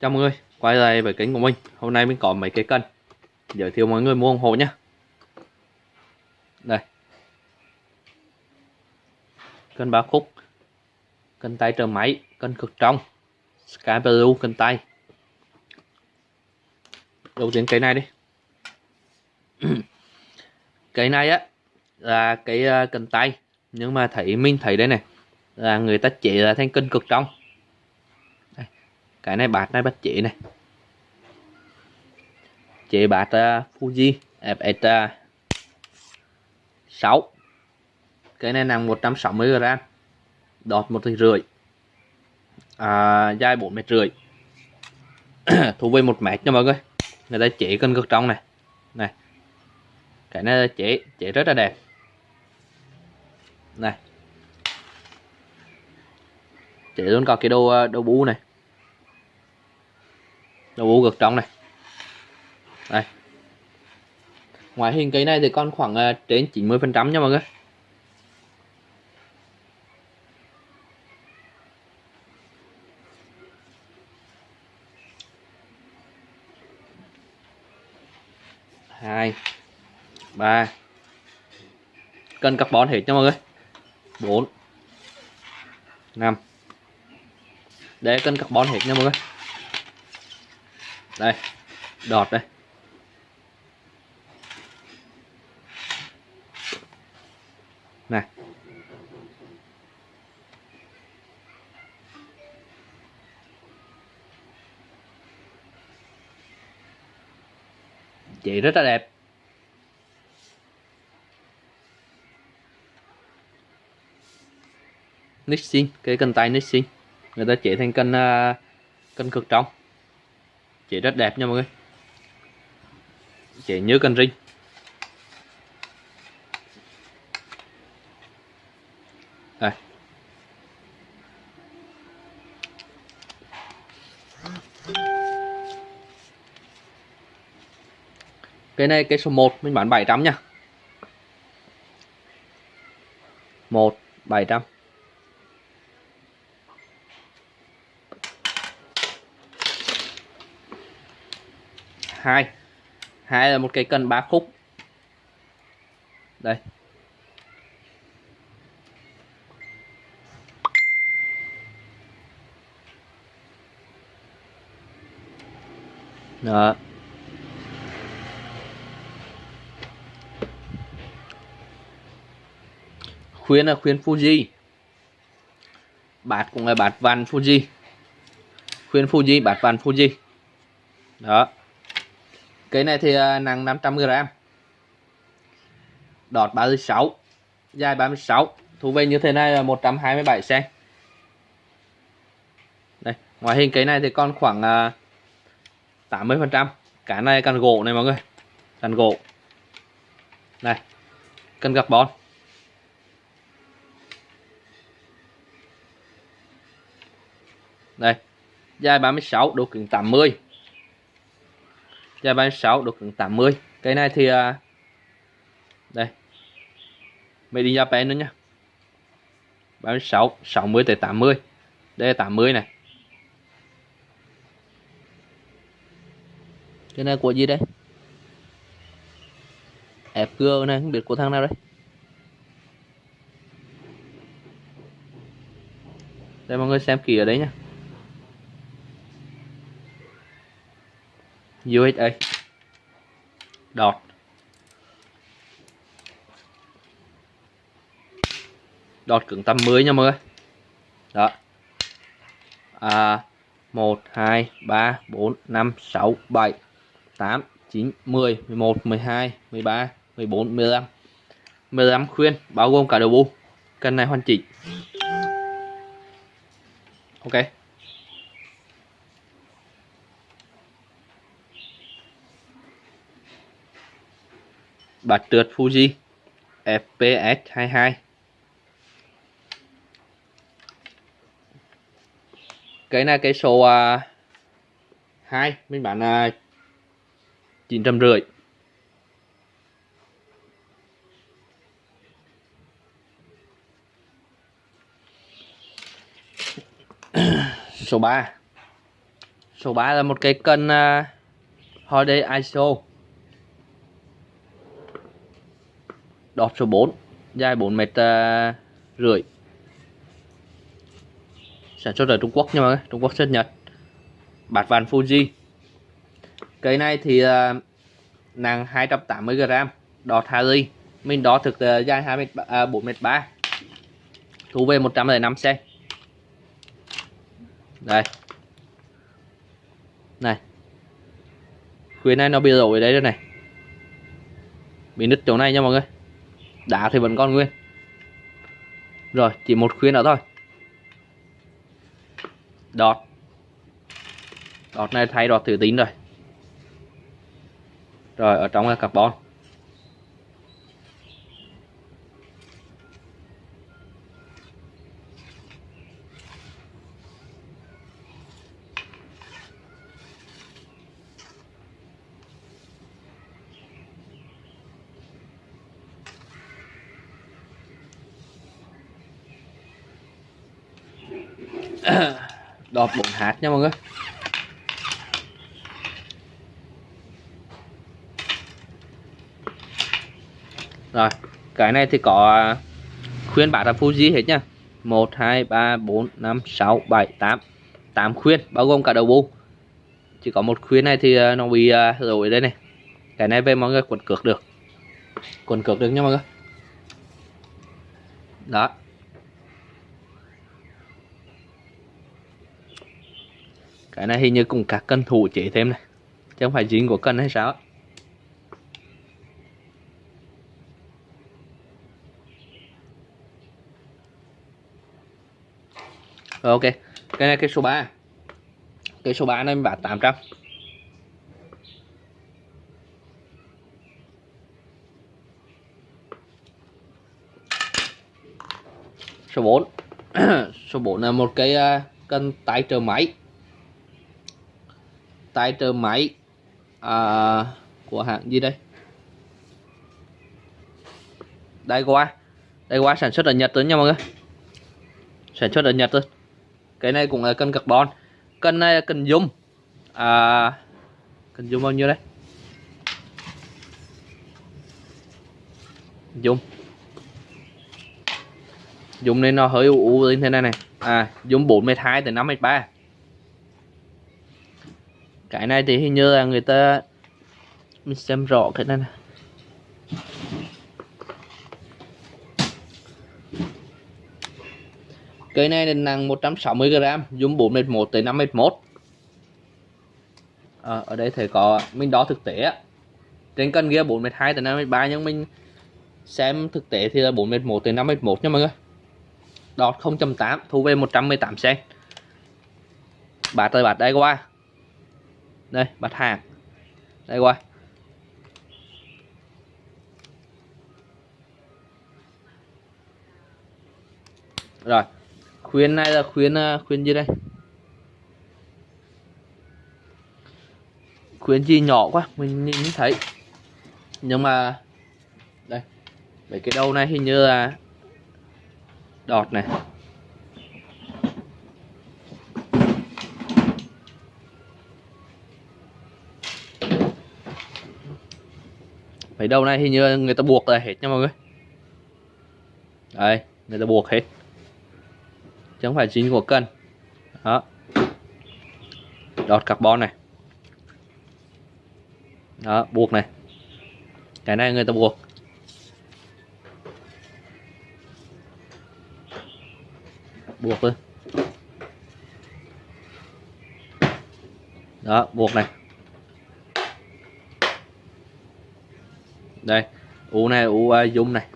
Chào mọi người, quay lại với kênh của mình. Hôm nay mình có mấy cái cân. Giới thiệu mọi người mua ủng hộ nhé Đây. Cân ba khúc. Cân tay trợ máy, cân cực trong Sky Blue cân tay. Đầu tiên cái này đi. Cái này á Là cái à, cân tay. Nhưng mà thấy mình thấy đây này Là người ta chỉ là thành cân cực trong cái này bát này bắt chế này. Chế bát uh, à, Fuji FX uh, 6 cái này nặng 160 g đọt một rưỡi. À, dài 4 mét rưỡi. Thu về một mét nha mọi người. Người ta chế cân cực trong này. Này. Cái này chế chế rất là đẹp. Này. Chế luôn có cái đồ à, đồ bú này đầu u cực trong này. Đây. Ngoại hình cây này thì còn khoảng uh, trên 90 phần trăm nha mọi người. Hai. Ba. Cân carbon hết nha mọi người. Bốn. Năm. Để cân carbon hết nha mọi người đây đọt đây. Này. Chị rất là đẹp. Nixin cái cân tay Nixin người ta chạy thành cân uh, cân cực trong chế rất đẹp nha mọi người. Chế như cần rinh đây. Cái này cái số 1 mình bán 700 nha. 1 700 hai. Hai là một cái cần ba khúc. Đây. Đó. Khuyên là khuyên Fuji. Bát cũng là bát van Fuji. Khuyên Fuji bát van Fuji. Đó cái này thì à, nặng 500g đọt 36 dài 36 thu về như thế này là 127 cm đây ngoại hình cái này thì còn khoảng 80 à, phần trăm. Cái này cần gỗ này mọi người cần gỗ. Này cần gặp bón đây dài 36 độ cứng 80 Giá bán 6 được 80 Cái này thì à, đây. Made in Japan nữa nha Bán 6 60 tới 80 đây là 80 này. Cái này của gì đây? FG này, không biết của thằng nào đây. Đây, mọi người xem kỹ ở đấy nha USA dot dot cứng tầm 10 nha mọi người. Đó. À, 1 2 3 4 5 6 7 8 9 10 11 12 13 14 15 15 khuyên bao gồm cả đầu bu cần này hoàn chỉnh. Ok. Bát trượt Fuji FPS22 cái này cái số à, uh, 2 mình bán là chín trăm rưỡi. Số 3 số 3 là một cái cân uh, à, Holiday ISO. Đọt số 4 dài 4 mét à, rưỡi. Sản xuất ở Trung Quốc nha mọi người Trung Quốc xuất Nhật. Bạt vàng Fuji. Cây này thì uh, nặng 280 g đọt Harry mình đo thực uh, dài 2 mét uh, 4 mét 3 thu về 105 cm đây. Này. Khuyến này nó bị rồi đấy đây này. Bị nứt chỗ này nha mọi người đá thì vẫn còn nguyên. Rồi, chỉ một khuyên nữa thôi. Đọt. Đọt này thay đọt thử tín rồi. Rồi, ở trong là carbon. đọt 4 hạt nha mọi người. Rồi cái này thì có khuyên bát là Fuji hết nha? 1 2 3 4 5 6 7 8 8 khuyên bao gồm cả đầu bu chỉ có một khuyên này thì ờ, nó bị rồi đây này. Cái này về mọi người quần cược được. Quần cược được nha mọi người. Đó cái này hình như cũng các cân thủ chế thêm này. Chứ không phải dính của cân hay sao Rồi, ok. Cái này cái số 3 cái số 3 này mình bán 800 số 4 số 4 là một cái à, uh, cân tay trợ máy tay trợ máy à, của hãng gì đây? Đây qua đây qua sản xuất ở Nhật tới nha mọi người. Sản xuất ở Nhật thôi. Cái này cũng là cân carbon. Cân này là cân dung. À, cân dung bao nhiêu đây? Dung. Dung nên nó hơi u u như thế này này. À dùng 4 m 2 tới 5 m 3 cái này thì hình như là người ta mình xem rõ cái này này cây này nặng 160 g dùng 4 m 1 tới 5 m 1 à, ở đây thấy có mình đo thực tế trên cân kia 4 m 2 tới 5 m 3 nhưng mình xem thực tế thì là 4 m 1 tới 5 m 1 nha mọi người. Đọt 0.8 thu về 118 cm bạt tới bạt đây qua đây mặt hàng. Đây qua rồi khuyến này là khuyến ờ, khuyến gì đây? Khuyến gì nhỏ quá, mình nhìn thấy. Nhưng mà, đây, mấy cái đầu này hình như là đọt này. Mấy đầu này hình như người ta buộc là hết nha mọi người. Đây, người ta buộc hết. Chứ không phải chính của cân. Đó. Đọt carbon này. Đó, buộc này. Cái này người ta buộc. Buộc thôi đó, buộc này. Đây u này u uh, dung này.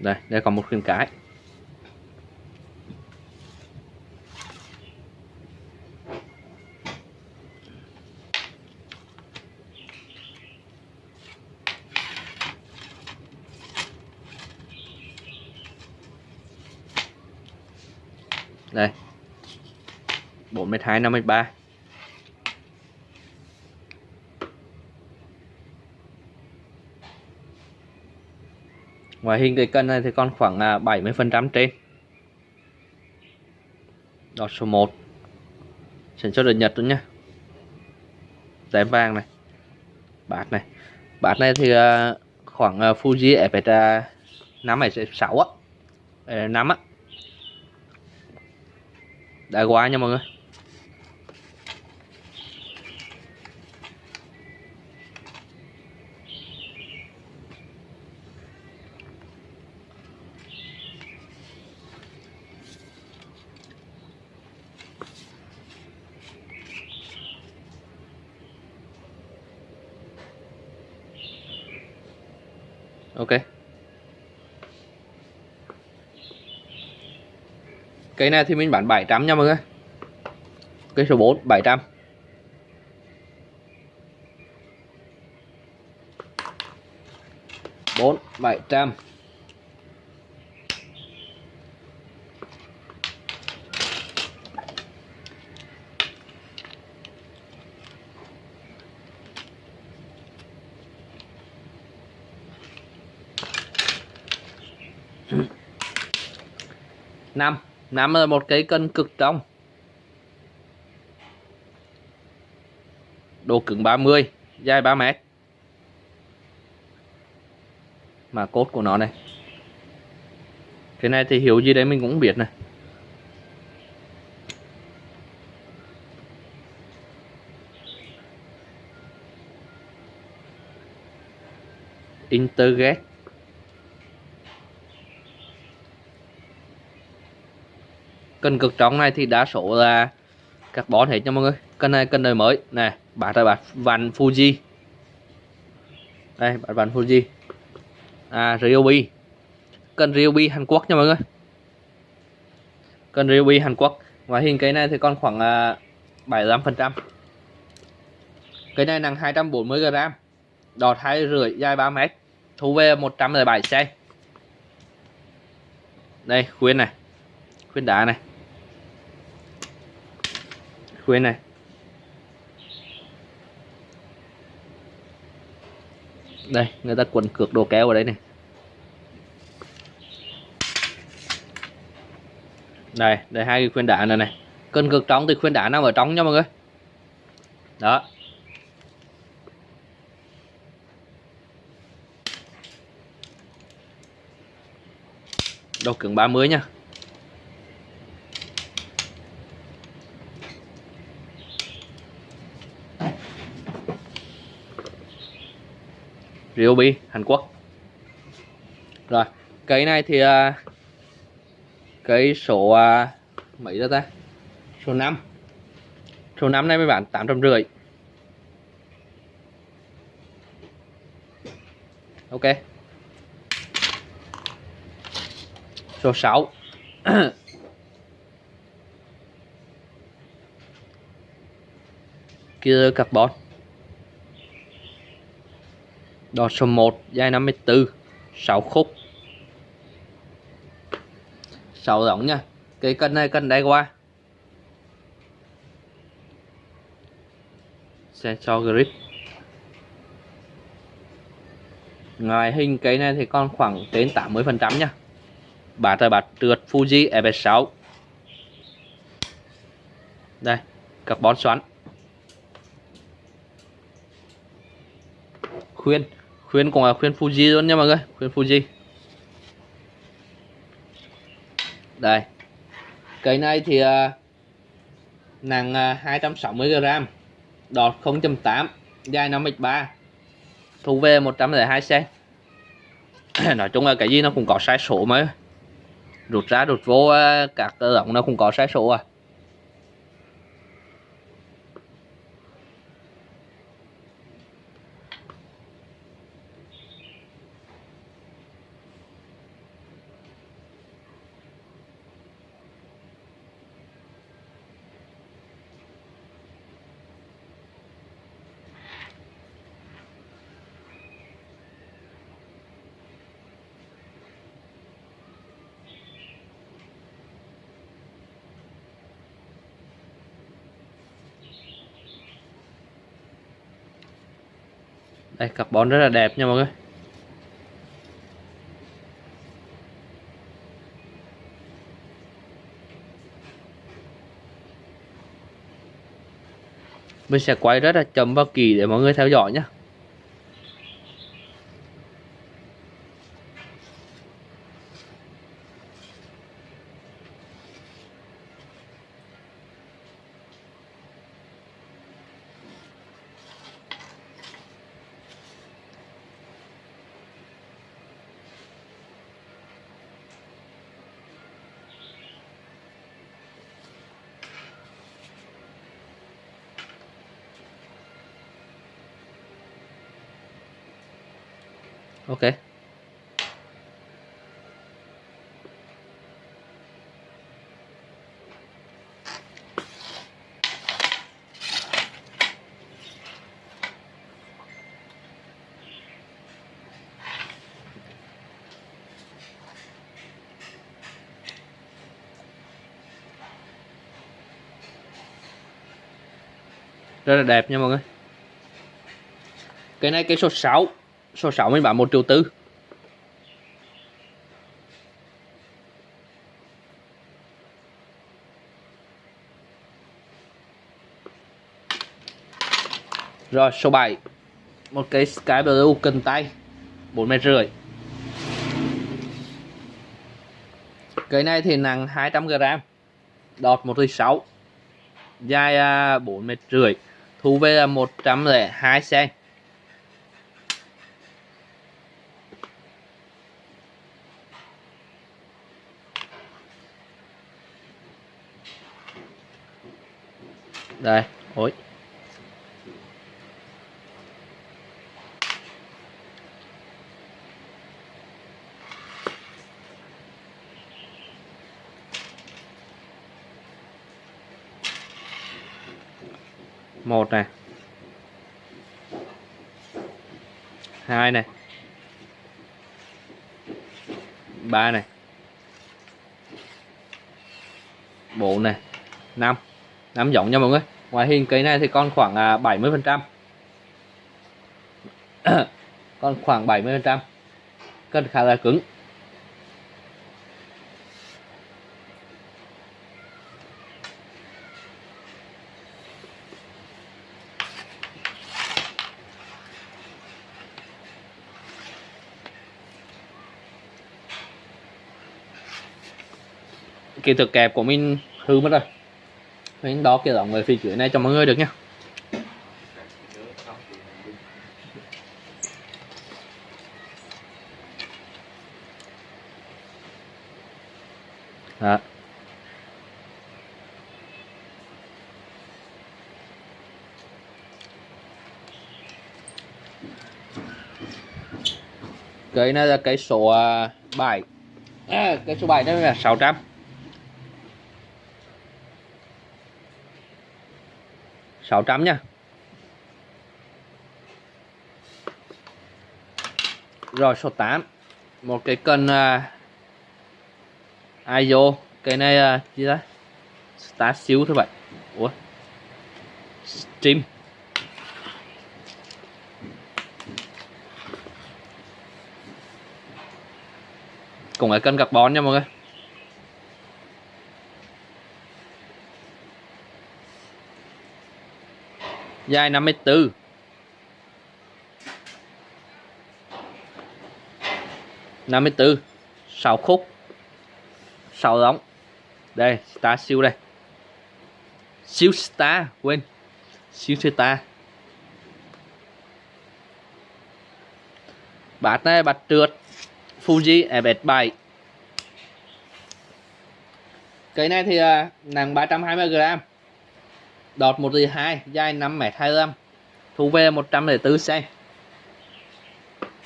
Đây đây còn một khuyên cái đây 4 m 2 5 3 ngoài hình cái cân này thì còn khoảng à, 70% trên. Đọt số 1 sản xuất ở Nhật luôn nhá. Tem vàng này. Bát này. Bát này thì à, khoảng à, Fuji FX năm này 6 á. Ờ, 5 á. Đã quá nha mọi người. Cây này thì mình bán 700 nha mọi người. Cây số 4 700 4 700 5 nằm ở một cái cân cực trong Độ cứng 30 Dài 3 mét. Mà cốt của nó này. Cái này thì hiểu gì đấy mình cũng biết này. Intergate. Cân cực trọng này thì đa số là carbon hết nha mọi người. Cân này cân đời mới. Nè bát là bát vằn Fuji. Đây bát vằn Fuji. À Ryobi. Cân Ryobi Hàn Quốc nha mọi người. Cân Ryobi Hàn Quốc. Ngoài hình cái này thì còn khoảng à, uh, 75 phần trăm. Cái này nặng 240 g đọt hai rưỡi dài 3 mét. Thu về 107 c đây khuyên này. Khuyên đá này khuyên này. Đây, người ta quần cược đồ kéo vào đấy này. Đây đây hai cái khuyên đá này này. Cân cực trống thì khuyên đá nằm ở trống nha mọi người. Đó. Độ cứng 30 nha. Ryobi Hàn Quốc. Rồi cây này thì à, uh, cây số uh, mấy đó ta? Số 5 số 5 này mới bán 850 ok. Số 6 kia carbon. Đọt số 1 dài 54 6 khúc. 6 giống nha. Cái cân này, cân đáy qua. Sensor grip Ngoài hình cái này thì còn khoảng đến 80% nha. Bát là bát trượt Fuji e FS6 Đây, Carbon xoắn. Khuyên khuyên cũng là khuyên Fuji luôn nha mọi người khuyên Fuji đây cây này thì uh, nặng uh, 260 g đọt 0.8 dài 5m3 thu về 102 cm nói chung là cái gì nó cũng có sai số mới rút ra rút vô uh, các cơ động nó cũng có sai số à. đây, carbon rất là đẹp nha mọi người. Mình sẽ quay rất là chậm vào kỳ để mọi người theo dõi nhé ok. Rất là đẹp nha mọi người. Cái này cái số 6 số 6 mình bán 1 triệu tư. Rồi, số 7 Một cái Sky Blue cần tay 4 mét rưỡi. Cái này thì nặng 200g Đọt 1 6 Dài à, 4 mét rưỡi. Thu về là 102 cm đây ối một này hai này ba này bộ này năm năm giống nha mọi người. Ngoại hình cây này thì còn khoảng à, 70 phần trăm. Còn khoảng 70 phần trăm. Cân khá là cứng. Kỹ thuật kẹp của mình hư mất rồi mình đo cái dòng về phía dưới này cho mọi người được nha Đó. cái này là cái số à, 7 à, cái số 7 đây là 600 600 nha. Rồi số 8 một cái cân à, uh, ISO cái này uh, gì đó start xíu thôi vậy ủa? Stream. Cùng cái cân carbon nha mọi người. Dài 54 54 6 khúc. 6 ống đây, star siêu đây. Siêu star, quên. Siêu star bát này bát trượt. Fuji FS7 cái này thì à, nặng 320g đọt 1 2 dài 5 m 25 thu về 104 cm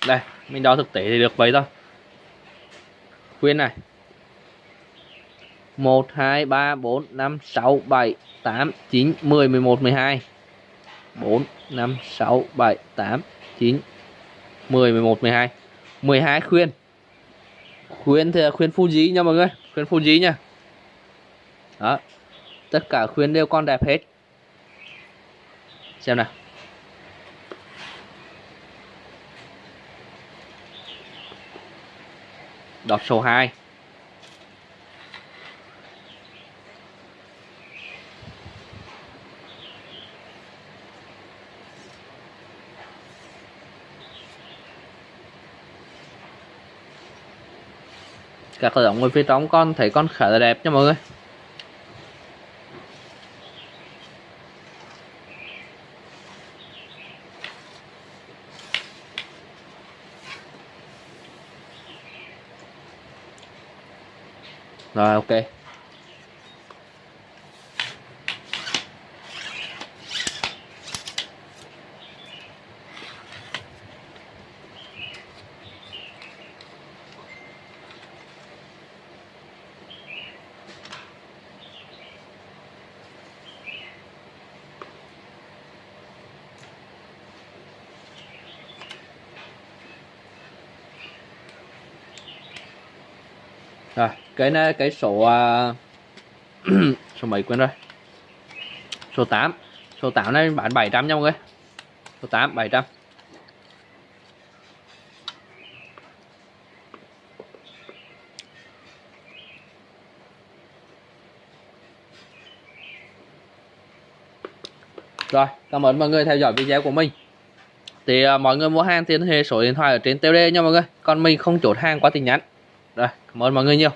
đây, mình đo thực tế thì được vậy thôi. Khuyên này. 1 2 3 4 5 6 7 8 9 10 11 12 4 5 6 7 8 9 10 11 12 12 khuyên. Khuyên thì là khuyên Fuji nha mọi người. Khuyên Fuji nha. Đó. Tất cả khuyên đều con đẹp hết xem nào. Đọt số 2 các động ngồi phía trong con thấy con khá là đẹp nha mọi người. Rồi ok. Rồi cái này cái số uh, số mấy quên rồi số 8 số 8 này bán 700 nha mọi người số 8 700 Rồi, cảm ơn mọi người theo dõi video của mình. Thì uh, mọi người mua hàng thì liên hệ số điện thoại ở trên tiêu đề nha mọi người. Còn mình không chốt hàng qua tin nhắn. Rồi, cảm ơn mọi người nhiều.